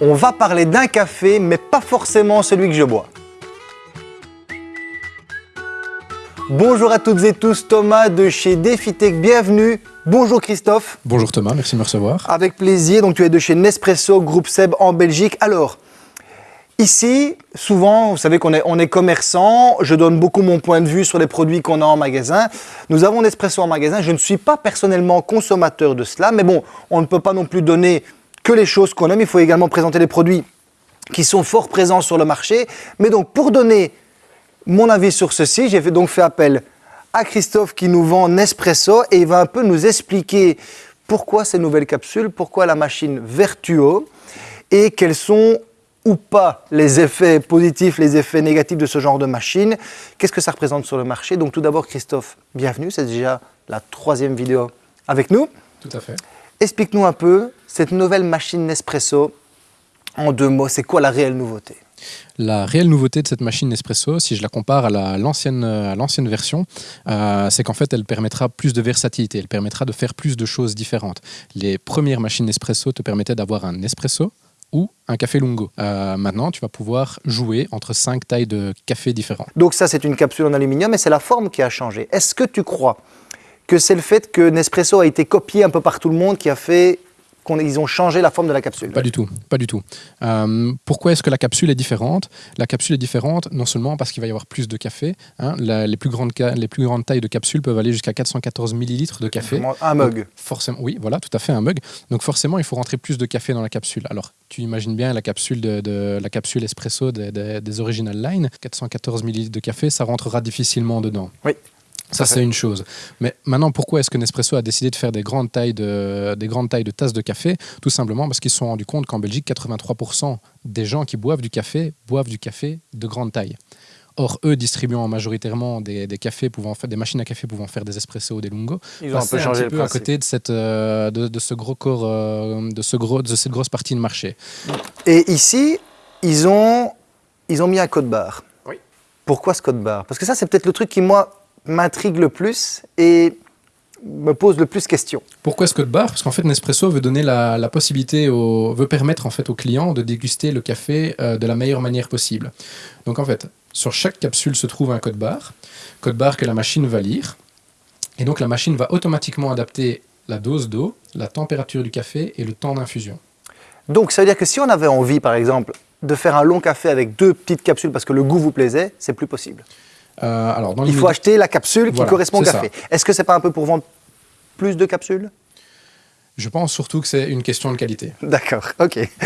On va parler d'un café, mais pas forcément celui que je bois. Bonjour à toutes et tous, Thomas de chez DefiTech, bienvenue. Bonjour Christophe. Bonjour Thomas, merci de me recevoir. Avec plaisir, donc tu es de chez Nespresso, groupe Seb en Belgique. Alors, ici, souvent, vous savez qu'on est, on est commerçant, je donne beaucoup mon point de vue sur les produits qu'on a en magasin. Nous avons Nespresso en magasin, je ne suis pas personnellement consommateur de cela, mais bon, on ne peut pas non plus donner que les choses qu'on aime, il faut également présenter les produits qui sont fort présents sur le marché. Mais donc, pour donner mon avis sur ceci, j'ai donc fait appel à Christophe qui nous vend Nespresso et il va un peu nous expliquer pourquoi ces nouvelles capsules, pourquoi la machine Vertuo et quels sont ou pas les effets positifs, les effets négatifs de ce genre de machine. Qu'est-ce que ça représente sur le marché? Donc tout d'abord Christophe, bienvenue, c'est déjà la troisième vidéo avec nous. Tout à fait. Explique-nous un peu cette nouvelle machine Nespresso en deux mots, c'est quoi la réelle nouveauté? La réelle nouveauté de cette machine Nespresso, si je la compare à l'ancienne version, euh, c'est qu'en fait, elle permettra plus de versatilité, elle permettra de faire plus de choses différentes. Les premières machines Nespresso te permettaient d'avoir un Nespresso, ou un café lungo. Euh, maintenant, tu vas pouvoir jouer entre cinq tailles de café différents. Donc ça, c'est une capsule en aluminium, mais c'est la forme qui a changé. Est-ce que tu crois que c'est le fait que Nespresso a été copié un peu par tout le monde qui a fait qu'ils ont changé la forme de la capsule Pas du tout, pas du tout. Euh, pourquoi est-ce que la capsule est différente? La capsule est différente non seulement parce qu'il va y avoir plus de café, hein, les, plus grandes, les plus grandes tailles de capsules peuvent aller jusqu'à 414 millilitres de café. Un mug. forcément, oui, voilà, tout à fait, un mug. Donc forcément, il faut rentrer plus de café dans la capsule. Alors, tu imagines bien la capsule, de, la capsule espresso des original line, 414 millilitres de café, ça rentrera difficilement dedans. Oui. Ça, c'est une chose. Mais maintenant, pourquoi est-ce que Nespresso a décidé de faire des grandes tailles de, des grandes tailles de tasses de café? Tout simplement parce qu'ils se sont rendus compte qu'en Belgique, 83% des gens qui boivent du café boivent du café de grande taille. Or, eux distribuant majoritairement des, cafés pouvant faire, des machines à café pouvant faire des espressos ou des lungos, ils ont un peu changé peu à côté de, cette, euh, de, ce gros corps, euh, de, ce gros, de cette grosse partie de marché. Et ici, ils ont, ils ont mis un code barre. Oui. Pourquoi ce code barre? Parce que ça, c'est peut-être le truc qui, moi, m'intrigue le plus et me pose le plus de questions. Pourquoi ce code barre Parce qu'en fait, Nespresso veut donner la, possibilité, au, veut permettre en fait aux clients de déguster le café euh, de la meilleure manière possible. Donc en fait, sur chaque capsule se trouve un code barre, code barre que la machine va lire, et donc la machine va automatiquement adapter la dose d'eau, la température du café et le temps d'infusion. Donc ça veut dire que si on avait envie, par exemple, de faire un long café avec deux petites capsules parce que le goût vous plaisait, c'est plus possible. Euh, alors, Il faut acheter la capsule qui correspond au café. Est-ce que ce n'est pas un peu pour vendre plus de capsules? Je pense surtout que c'est une question de qualité. D'accord, ok.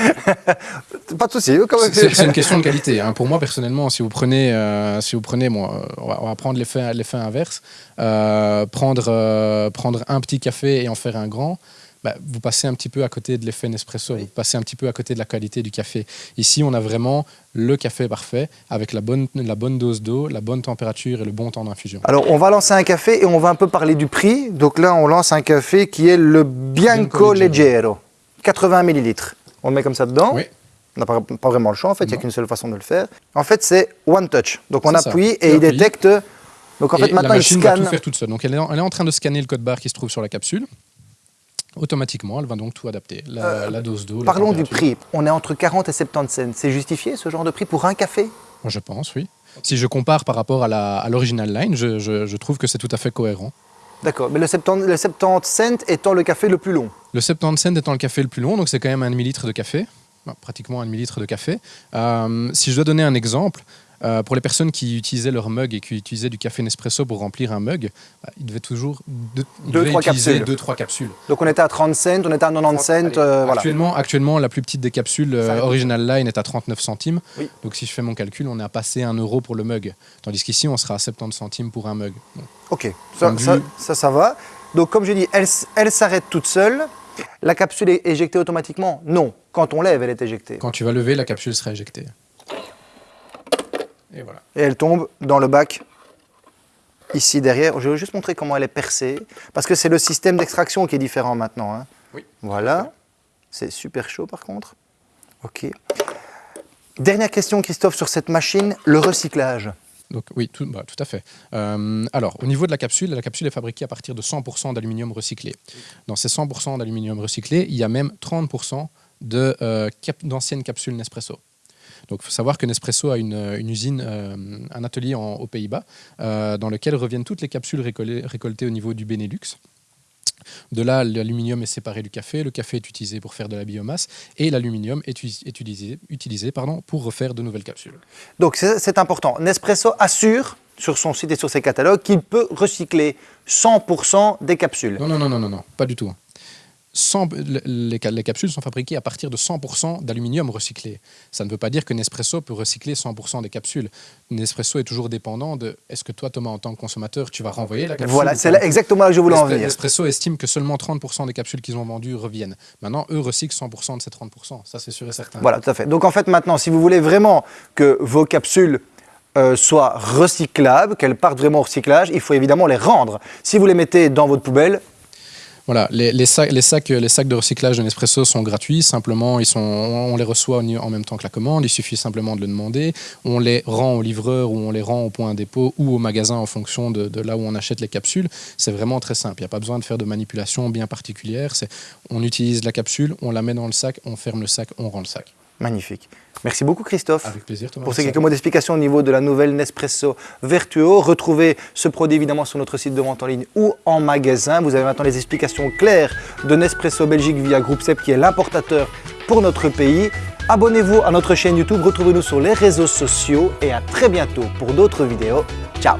pas de souci. C'est une question de qualité. Hein. Pour moi, personnellement, si vous prenez, euh, si vous prenez moi, on va, prendre l'effet inverse, euh, prendre, prendre un petit café et en faire un grand, bah, vous passez un petit peu à côté de l'effet Nespresso, vous passez un petit peu à côté de la qualité du café. Ici, on a vraiment le café parfait avec la bonne, la bonne dose d'eau, la bonne température et le bon temps d'infusion. Alors, on va lancer un café et on va un peu parler du prix. Donc là, on lance un café qui est le Bianco, Leggero, 80 millilitres. On le met comme ça dedans. Oui. On n'a pas, vraiment le choix, en fait, il n'y a qu'une seule façon de le faire. En fait, c'est one touch. Donc on appuie et il détecte. Donc en fait, maintenant, il scanne. Va tout faire toute seule. Donc elle est, elle est en train de scanner le code barre qui se trouve sur la capsule automatiquement, elle va donc tout adapter, la, euh, dose d'eau. Parlons du prix. On est entre 40 et 70 cents. C'est justifié ce genre de prix pour un café? Je pense, oui. Si je compare par rapport à l'original line, je, trouve que c'est tout à fait cohérent. D'accord, mais le 70, le 70 cents étant le café le plus long Le 70 cents étant le café le plus long, donc c'est quand même un demi-litre de café, pratiquement un demi-litre de café. Euh, si je dois donner un exemple, euh, pour les personnes qui utilisaient leur mug et qui utilisaient du café Nespresso pour remplir un mug, bah, ils devaient toujours deux, trois utiliser 2-3 capsules. Donc on était à 30 cents, on était à 90 cents. Euh, actuellement, actuellement, la plus petite des capsules euh, Original Line est à 39 centimes. Donc si je fais mon calcul, on est à passer 1 euro pour le mug. Tandis qu'ici, on sera à 70 centimes pour un mug. ok, ça ça, ça, va. Donc comme je dis, elle, elle s'arrête toute seule. La capsule est éjectée automatiquement? Non. Quand on lève, elle est éjectée. Quand tu vas lever, la capsule sera éjectée. Et, voilà. et elle tombe dans le bac ici derrière. Je vais juste montrer comment elle est percée, parce que c'est le système d'extraction qui est différent maintenant. Hein. Oui. Voilà. C'est super chaud par contre. Ok. Dernière question, Christophe, sur cette machine, le recyclage. Donc, oui, tout, bah, tout à fait. Euh, alors, au niveau de la capsule, la capsule est fabriquée à partir de 100% d'aluminium recyclé. Dans ces 100% d'aluminium recyclé, il y a même 30% de, euh, cap- d'anciennes capsules Nespresso. Donc, il faut savoir que Nespresso a une, une usine, euh, un atelier en- aux Pays-Bas, euh, dans lequel reviennent toutes les capsules récoltées, récoltées au niveau du Benelux. De là, l'aluminium est séparé du café, le café est utilisé pour faire de la biomasse, et l'aluminium est, utilisé, utilisé pardon, pour refaire de nouvelles capsules. Donc c'est c'est important. Nespresso assure sur son site et sur ses catalogues qu'il peut recycler 100% des capsules. Non, non, non, non, non, non, pas du tout. 100 les, ca- les capsules sont fabriquées à partir de 100% d'aluminium recyclé. Ça ne veut pas dire que Nespresso peut recycler 100% des capsules. Nespresso est toujours dépendant de est-ce que toi, Thomas, en tant que consommateur, tu vas renvoyer la capsule Voilà, c'est exactement là que je voulais en venir. Nespresso estime que seulement 30% des capsules qu'ils ont vendues reviennent. Maintenant, eux recyclent 100% de ces 30%. Ça, c'est sûr et certain. Voilà, tout à fait. Donc en fait, maintenant, si vous voulez vraiment que vos capsules euh, soient recyclables, qu'elles partent vraiment au recyclage, il faut évidemment les rendre. Si vous les mettez dans votre poubelle, Voilà, les, sacs, de recyclage de Nespresso sont gratuits. Simplement, on les reçoit en même temps que la commande. Il suffit simplement de le demander. On les rend au livreur ou on les rend au point dépôt ou au magasin en fonction de, de là où on achète les capsules. C'est vraiment très simple. Il n'y a pas besoin de faire de manipulation bien particulière. On utilise la capsule, on la met dans le sac, on ferme le sac, on rend le sac. Magnifique. Merci beaucoup Christophe. Avec plaisir, Thomas. Pour ces quelques mots d'explication au niveau de la nouvelle Nespresso Vertuo, retrouvez ce produit évidemment sur notre site de vente en ligne ou en magasin. Vous avez maintenant les explications claires de Nespresso Belgique via Groupe SEP qui est l'importateur pour notre pays. Abonnez-vous à notre chaîne YouTube, retrouvez-nous sur les réseaux sociaux et à très bientôt pour d'autres vidéos. Ciao